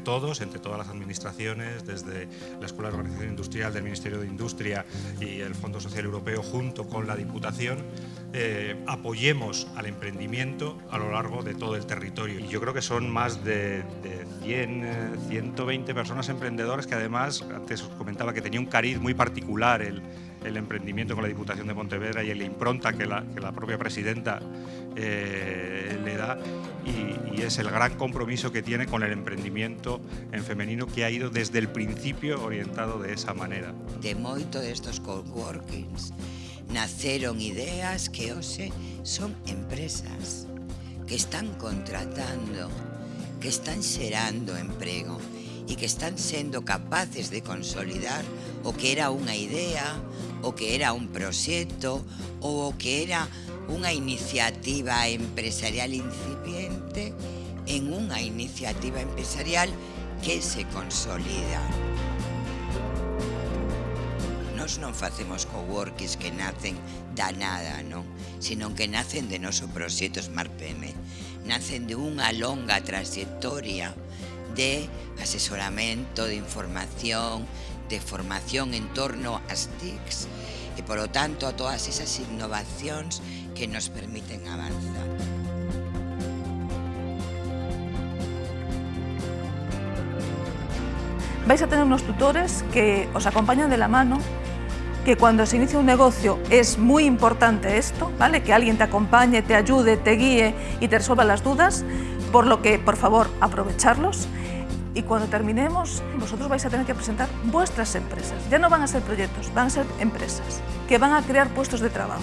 todos, entre todas las administraciones, desde la Escuela de Organización Industrial del Ministerio de Industria y el Fondo Social Europeo, junto con la Diputación, eh, apoyemos al emprendimiento a lo largo de todo el territorio. Y yo creo que son más de, 100, 120 eh, personas emprendedoras que además, antes os comentaba que tenía un cariz muy particular el, el emprendimiento con la Diputación de Pontevedra y la impronta que la, que la propia presidenta eh, le da y, y es el gran compromiso que tiene con el emprendimiento en femenino que ha ido desde el principio orientado de esa manera. De moito destos coworkings naceron ideas que hoxe son empresas que están contratando, que están xerando emprego e que están sendo capaces de consolidar o que era unha idea, o que era un proxecto ou o que era unha iniciativa empresarial incipiente en unha iniciativa empresarial que se consolida. Nos non facemos coworkings que nacen da nada, non? Sino que nacen de noso proxecto Smart PM. Nacen de unha longa trayectoria de asesoramento, de información, de formación en torno ás TICs e, polo tanto, a todas esas innovacións que nos permiten avanzar. Vais a tener unos tutores que os acompañan de la mano que cuando se inicia un negocio es muy importante esto, ¿vale? que alguien te acompañe, te ayude, te guíe y te resuelva las dudas, por lo que, por favor, aprovecharlos y cuando terminemos vosotros vais a tener que presentar vuestras empresas. Ya no van a ser proyectos, van a ser empresas que van a crear puestos de trabajo.